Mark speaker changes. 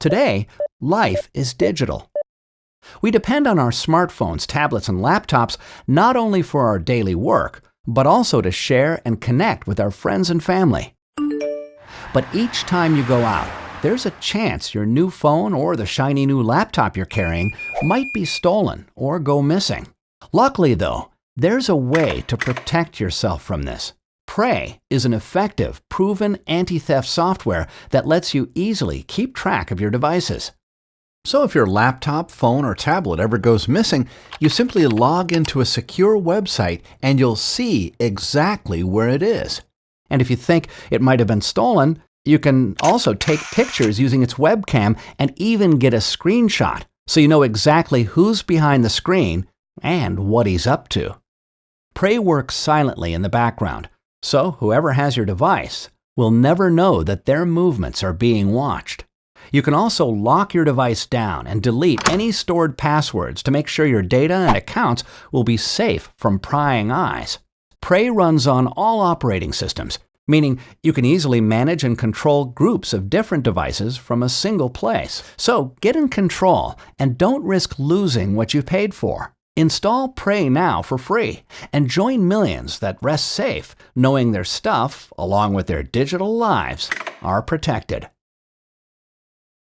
Speaker 1: Today, life is digital. We depend on our smartphones, tablets, and laptops not only for our daily work, but also to share and connect with our friends and family. But each time you go out, there's a chance your new phone or the shiny new laptop you're carrying might be stolen or go missing. Luckily, though, there's a way to protect yourself from this. Prey is an effective, proven anti theft software that lets you easily keep track of your devices. So if your laptop, phone, or tablet ever goes missing, you simply log into a secure website and you'll see exactly where it is. And if you think it might have been stolen, you can also take pictures using its webcam and even get a screenshot so you know exactly who's behind the screen and what he's up to. Prey works silently in the background, so whoever has your device will never know that their movements are being watched. You can also lock your device down and delete any stored passwords to make sure your data and accounts will be safe from prying eyes. Prey runs on all operating systems, meaning you can easily manage and control groups of different devices from a single place. So get in control and don't risk losing what you paid for. Install Prey now for free and join millions that rest safe knowing their stuff, along with their digital lives, are protected.